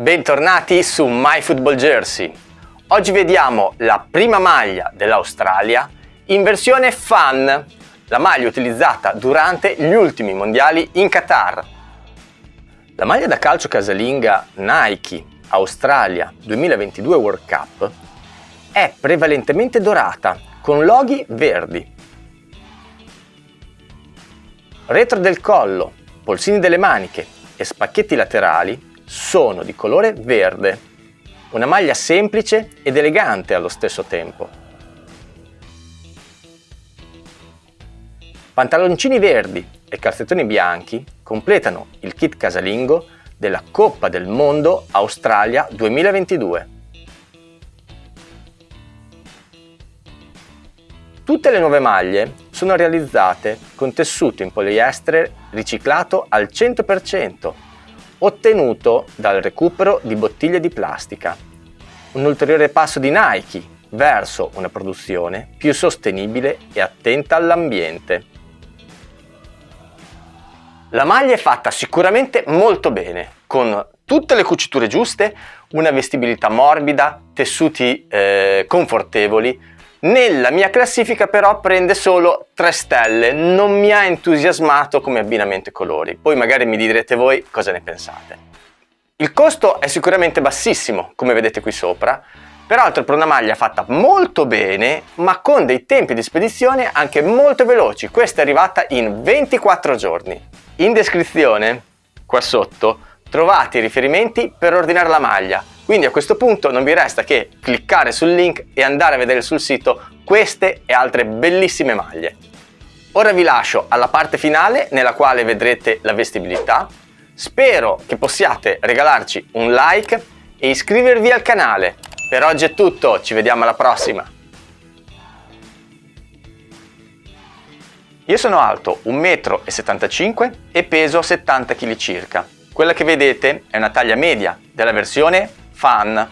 Bentornati su My Football Jersey. Oggi vediamo la prima maglia dell'Australia in versione fan, la maglia utilizzata durante gli ultimi mondiali in Qatar. La maglia da calcio casalinga Nike Australia 2022 World Cup è prevalentemente dorata con loghi verdi. Retro del collo, polsini delle maniche e spacchetti laterali sono di colore verde, una maglia semplice ed elegante allo stesso tempo. Pantaloncini verdi e calzettoni bianchi completano il kit casalingo della Coppa del Mondo Australia 2022. Tutte le nuove maglie sono realizzate con tessuto in poliestere riciclato al 100% ottenuto dal recupero di bottiglie di plastica. Un ulteriore passo di Nike verso una produzione più sostenibile e attenta all'ambiente. La maglia è fatta sicuramente molto bene, con tutte le cuciture giuste, una vestibilità morbida, tessuti eh, confortevoli, nella mia classifica però prende solo 3 stelle, non mi ha entusiasmato come abbinamento colori, poi magari mi direte voi cosa ne pensate. Il costo è sicuramente bassissimo, come vedete qui sopra, peraltro per una maglia fatta molto bene, ma con dei tempi di spedizione anche molto veloci, questa è arrivata in 24 giorni. In descrizione, qua sotto, trovate i riferimenti per ordinare la maglia, quindi a questo punto non vi resta che cliccare sul link e andare a vedere sul sito queste e altre bellissime maglie. Ora vi lascio alla parte finale nella quale vedrete la vestibilità. Spero che possiate regalarci un like e iscrivervi al canale. Per oggi è tutto, ci vediamo alla prossima! Io sono alto 1,75 m e peso 70 kg circa. Quella che vedete è una taglia media della versione fan